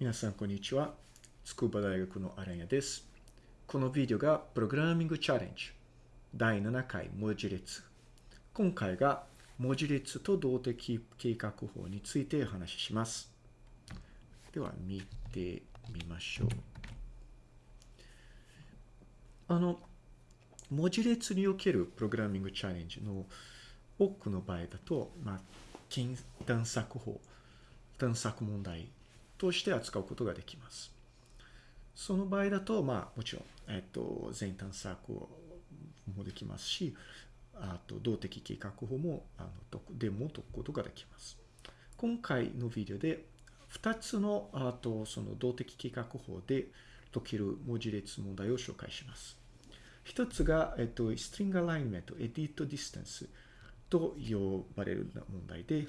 皆さん、こんにちは。筑波大学のアランヤです。このビデオがプログラミングチャレンジ第7回文字列。今回が文字列と動的計画法についてお話しします。では、見てみましょう。あの、文字列におけるプログラミングチャレンジの多くの場合だと、まあ、近探索法、探索問題として扱うことができます。その場合だと、まあ、もちろん、えっと、全探索もできますし、あと、動的計画法も、あの、でも解くことができます。今回のビデオで、2つの、あと、その動的計画法で解ける文字列問題を紹介します。一つが、えっと、string alignment, edit distance と呼ばれる問題で、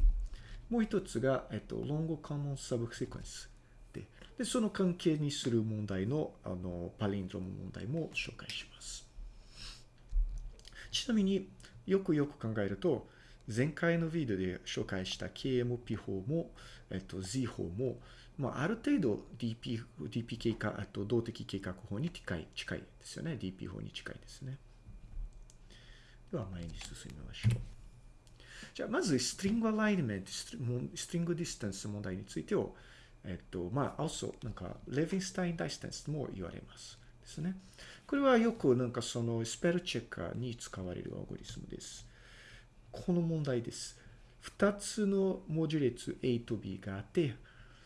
もう一つが、えっと、long common subsequence で、で、その関係にする問題の、あの、パリンドロム問題も紹介します。ちなみによくよく考えると、前回のビデオで紹介した KMP 法も、えっと、Z 法も、まあ、ある程度 DP、DP 計画、あと動的計画法に近い、近いですよね。DP 法に近いですね。では前に進みましょう。じゃあ、まず、 String Alignment、String Distance 問題についてを、えっと、まあ、also、なんか、 Levenshtein Distance も言われます。ですね。これはよく、なんか、その、スペルチェッカーに使われるアルゴリズムです。この問題です。二つの文字列 A と B があって、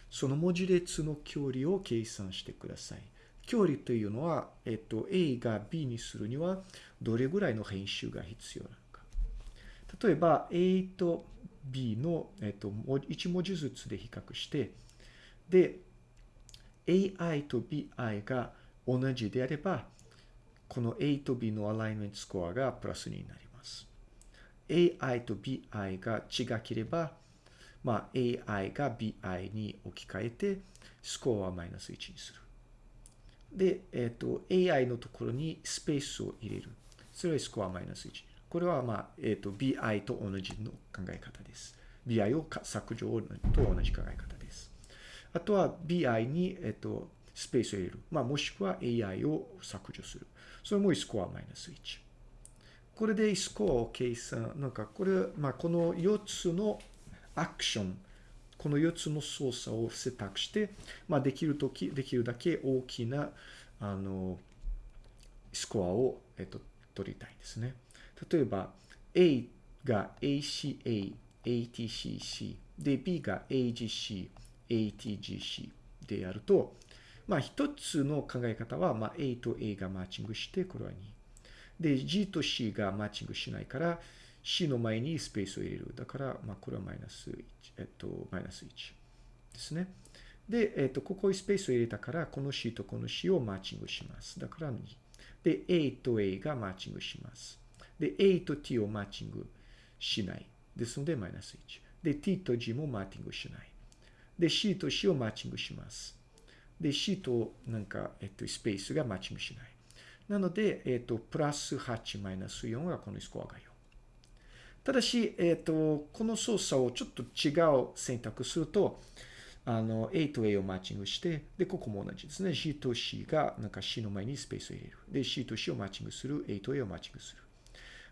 その文字列の距離を計算してください。距離というのは、えっと、A が B にするには、どれぐらいの編集が必要なの。例えば、A と B の、えっと、1文字ずつで比較して、で、AI と BI が同じであれば、この A と B のアライメントスコアがプラスになります。AI と BI が違ければ、まあ、AI が BI に置き換えて、スコアはマイナス1にする。で、えっ、と、AI のところにスペースを入れる。それはスコアマイナス1。これは、まあ、えっ、と、BI と同じの考え方です。BI を削除と同じ考え方です。あとは BI に、えっ、と、スペースを入れる。まあ、もしくは AI を削除する。それもスコアマイナス1。これでスコアを計算、なんかこれ、まあ、この4つのアクション、この4つの操作を選択して、まあ、できるとき、できるだけ大きな、あの、スコアを、えっと、取りたいですね。例えば、A が ACA、ATCC、で、B が AGC、ATGC でやると、まあ、一つの考え方は、まあ、A と A がマッチングして、これは2。で、G と C がマッチングしないから、C の前にスペースを入れる。だから、まあ、これはマイナス1、えっと、マイナス1ですね。で、えっと、ここにスペースを入れたから、この C とこの C をマッチングします。だから2。で、A と A がマッチングします。で、A と T をマッチングしない。ですので、マイナス1。で、T と G もマッチングしない。で、C と C をマッチングします。で、C となんか、えっと、スペースがマッチングしない。なので、えっ、と、プラス8マイナス4がこのスコアが4。ただし、えっ、と、この操作をちょっと違う選択すると、あの、A と A をマッチングして、で、ここも同じですね。G と C が、なんか C の前にスペースを入れる。で、C と C をマッチングする。A と A をマッチングする。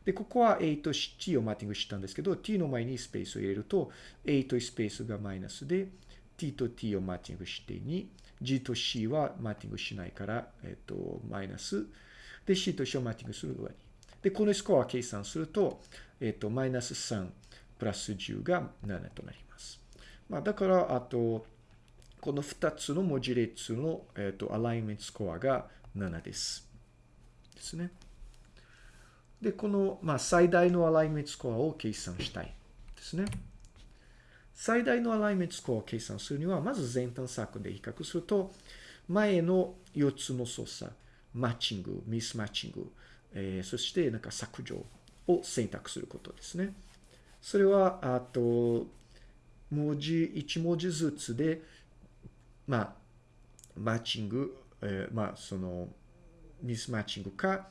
で、ここは A と T をマッチングしたんですけど、T の前にスペースを入れると、A とスペースがマイナスで、T と T をマッチングして2、G と C はマッチングしないから、えっと、マイナス。で、C と C をマッチングする上に。で、このスコアを計算すると、えっと、マイナス3プラス10が7となります。まあ、だから、あと、この2つの文字列の、えっと、アライメントスコアが7です。ですね。で、この、まあ、最大のアライメントスコアを計算したいですね。最大のアライメントスコアを計算するには、まず全探索で比較すると、前の4つの操作、マッチング、ミスマッチング、えー、そしてなんか削除を選択することですね。それは、あと、文字、1文字ずつで、まあ、マッチング、えー、まあ、その、ミスマッチングか、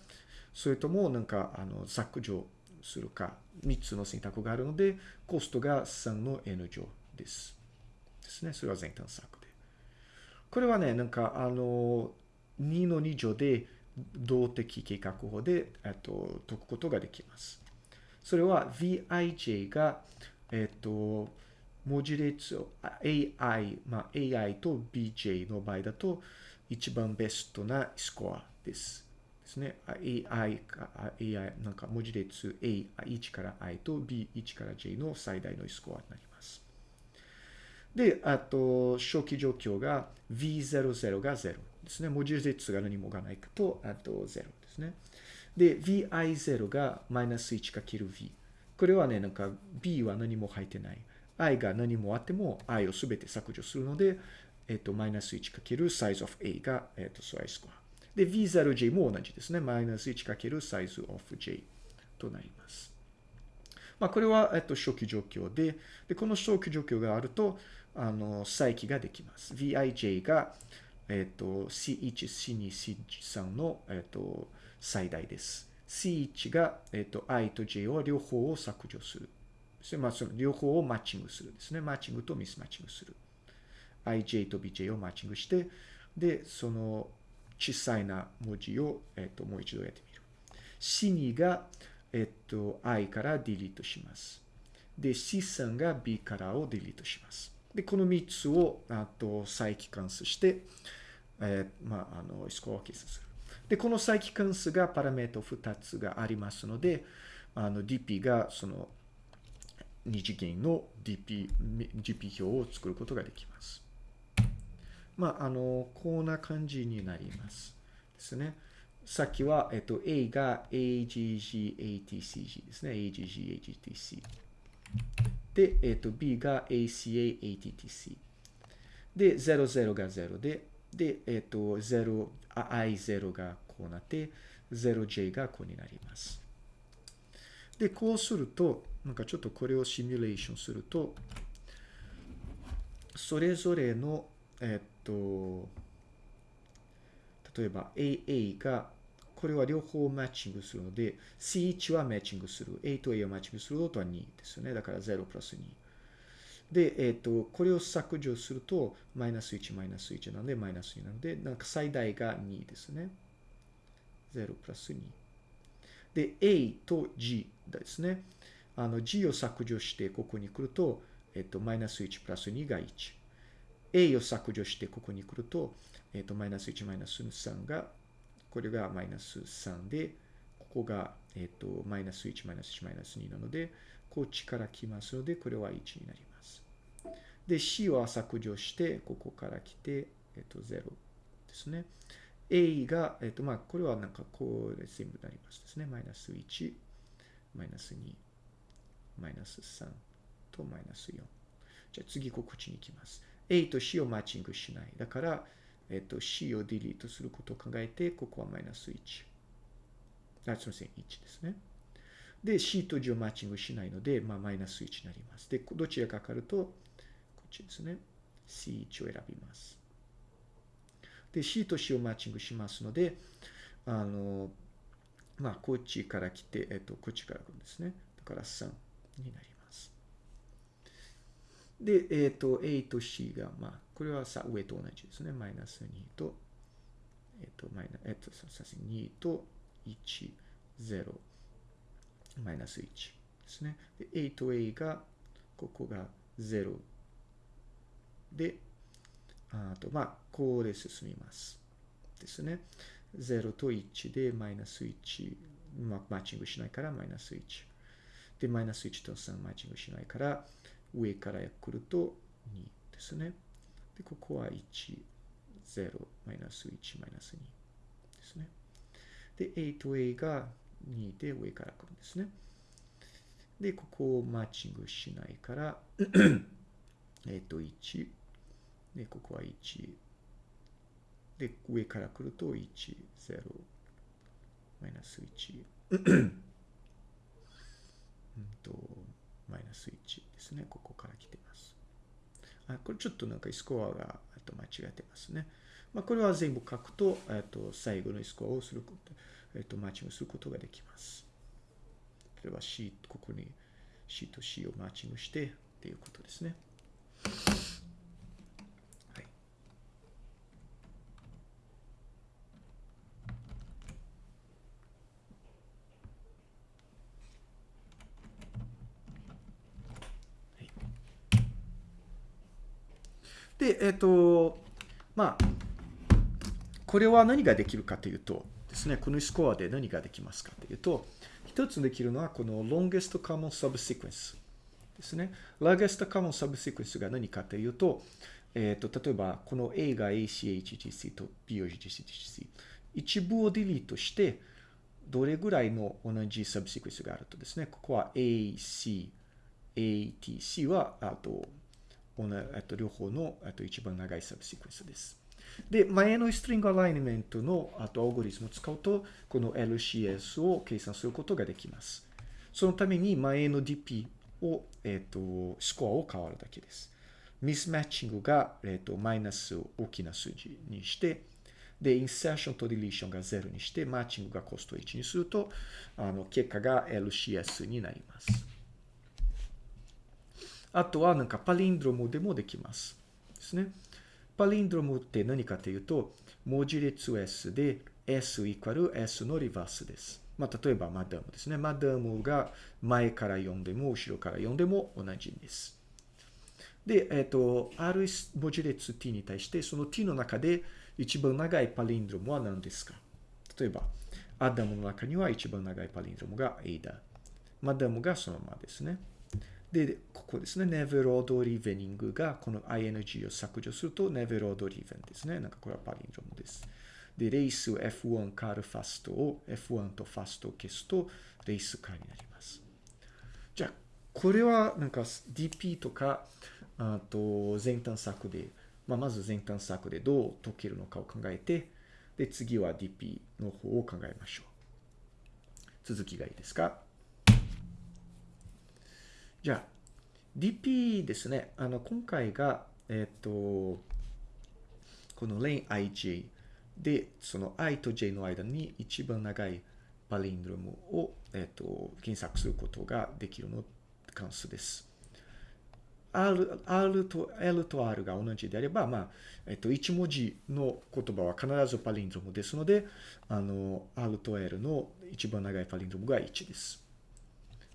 それともなんか、あの、削除するか、3つの選択があるので、コストが3の n 乗です。ですね。それは全探索で。これはね、なんか、あの、2の2乗で動的計画法で、えっと、解くことができます。それは vij が、えっと、文字列を AI、まあ、AI と BJ の場合だと、一番ベストなスコアです。ですね。AI か、AI、なんか文字列 A1 から I と B1 から J の最大のスコアになります。で、あと、初期状況が V00 が0ですね。文字列が何もがないと、あと0ですね。で、VI0 がマイナス 1×V。これはね、なんか B は何も入ってない。I が何もあっても I をすべて削除するので、えっと、マイナス 1× size of A が、えっと、そういうスコア。で、V0J も同じですね。マイナス 1× size of J となります。まあ、これは、えっと、初期状況で、で、この初期状況があると、あの、再起ができます。VIJ が、えっと、C1、C2、C3 の、えっと、最大です。C1 が、えっと、I と J を両方を削除する。そまあ、その両方をマッチングするですね。マッチングとミスマッチングする。IJ と BJ をマッチングして、で、その小さいな文字を、えっと、もう一度やってみる。C2 が、えっと、I からディリートします。で、C3 が B からをディリートします。で、この3つを、あと、再帰関数して、えー、まあ、あの、スコアを計算する。で、この再帰関数がパラメータ2つがありますので、あの、DP がその、二次元の DP、GP 表を作ることができます。まあ、あの、こんな感じになります。ですね。さっきは、えっと、A が AGG、ATCG ですね。AGG、AGTC。で、えっと、B が ACA、ATTC。で、00が0で、で、えっと、0、I0 がこうなって、0J がこうになります。で、こうすると、なんかちょっとこれをシミュレーションすると、それぞれの、えっと、例えば AA が、これは両方マッチングするので、C1 はマッチングする。A と A をマッチングすることは2ですよね。だから0プラス2。で、えっ、と、これを削除すると、マイナス1、マイナス1なので、マイナス2なので、なんか最大が2ですね。0プラス2。で、A と G ですね。あの、G を削除してここに来ると、えっ、と、マイナス1プラス2が1。A を削除してここに来ると、えっ、と、マイナス1、マイナス3が、これがマイナス3で、ここが、えっ、と、マイナス1、マイナス1、マイナス2なので、こっちから来ますので、これは1になります。で、C は削除して、ここから来て、えっ、と、0ですね。A が、えっ、と、まあ、これはなんかこう全部なりますですね。マイナス1、マイナス2、マイナス3とマイナス4。じゃあ次こっちに行きます。A と C をマッチングしない。だから、えっと、C をディリートすることを考えて、ここはマイナス1。あ、すみません、1ですね。で、C と G をマッチングしないので、まあ、マイナス1になります。で、どちらかかかると、こっちですね。C1 を選びます。で、C と C をマッチングしますので、あの、まあ、こっちから来て、えっと、こっちから来るんですね。だから3になります。で、えっと、A と C が、まあ、これはさ、上と同じですね。マイナス2と、えっと、マイナ、えっと、さす2と1、0、マイナス1ですね。で、A と A が、ここが0で、あと、まあ、こうで進みます。ですね。0と1でマイナス1、まあ、マッチングしないからマイナス1。で、マイナス1と3マッチングしないから、上から来ると2ですね。で、ここは1、0、マイナス1、マイナス2ですね。で、A と A が2で上から来るんですね。で、ここをマッチングしないから、えっと、1、で、ここは1、で、上から来ると1、0、マイナス1、うんと、マイナス1ですね。ここから来てます。あ、これちょっとなんかスコアがあと間違ってますね。まあ、これは全部書くと、えっと、最後のスコアをすること、えっと、マッチングすることができます。例えば C、ここに C と C をマッチングしてっていうことですね。で、えっ、と、まあ、これは何ができるかというとですね、このスコアで何ができますかというと、一つできるのはこの longest common subsequence ですね。longest common subsequence が何かというと、えっ、と、例えば、この A が ACHGC と BOGCGC。一部をディリートして、どれぐらいの同じサブシクエンスがあるとですね、ここは AC、ATC は、あと、あと両方のあと一番長いサブシクエンスです。で、前のストリングアライメントのあとアオゴリズムを使うと、この LCS を計算することができます。そのために前の DP を、えっ、ー、と、スコアを変わるだけです。ミスマッチングが、えっ、ー、と、マイナスを大きな数字にして、で、インセーションとディリーションが0にして、マッチングがコスト1にすると、あの、結果が LCS になります。あとは、なんかパリンドロムでもできます。ですね。パリンドロムって何かというと、文字列 S で S イコール S のリバースです。まあ、例えばマダムですね。マダムが前から読んでも後ろから読んでも同じです。で、えっ、ー、と、ある文字列 t に対して、その t の中で一番長いパリンドロムは何ですか？例えば、アダムの中には一番長いパリンドロムが A だ。マダムがそのままですね。で、ここですね。ネベロードリベニングがこの ing を削除するとネベロードリベンですね。なんかこれはパリンドムです。で、レース F1 カールファストを F1 とファストを消すとレースカーになります。じゃあ、これはなんか DP とか、あと前端策でまあ、まず前端策でどう解けるのかを考えて、で、次は DP の方を考えましょう。続きがいいですか？じゃあ、DP ですね。あの、今回が、えっ、ー、と、このレーン ij で、その i と j の間に一番長いパリンドロムを、えっ、ー、と、検索することができるの関数です。R, R と L と R が同じであれば、まあ、えっと、1文字の言葉は必ずパリンドロムですので、あの、R と L の一番長いパリンドロムが1です。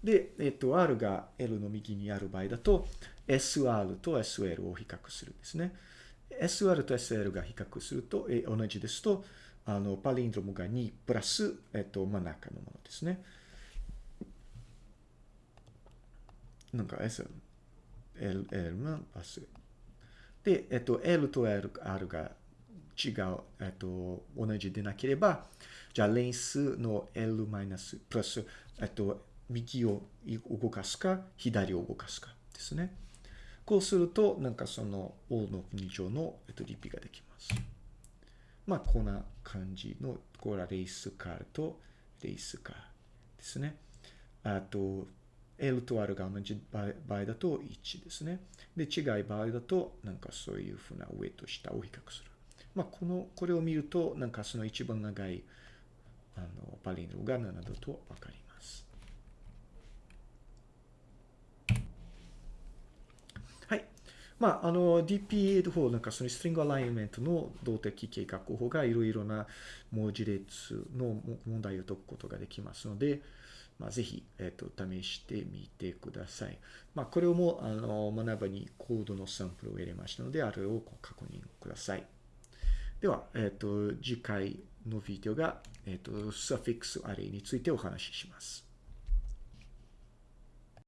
で、えっと、R が L の右にある場合だと、SR と SL を比較するんですね。SR と SL が比較すると、え同じですと、あの、パリンドロムが2プラス、えっと、真ん中のものですね。なんか SL、L, L がパス。で、えっと、L と、R が違う、えっと、同じでなければ、じゃあ、レンスの L マイナス、プラス、えっと、右を動かすか、左を動かすかですね。こうすると、なんかその、O の2乗の、えっと、リピができます。まあ、こんな感じの、これはレースカーとレースカーですね。あと、L と R が同じ場合だと1ですね。で、違い場合だと、なんかそういうふうな上と下を比較する。まあ、この、これを見ると、なんかその一番長い、あの、パリンドが7だとわかります。はい。まあ、あの、DPA の方、なんかそのストリングアライメントの動的計画法がいろいろな文字列の問題を解くことができますので、まあ、ぜひ、えっ、ー、と、試してみてください。まあ、これをも、あの、学ばにコードのサンプルを入れましたので、あれを確認ください。では、えっ、ー、と、次回のビデオが、えっ、ー、と、サフィックスアレイについてお話しします。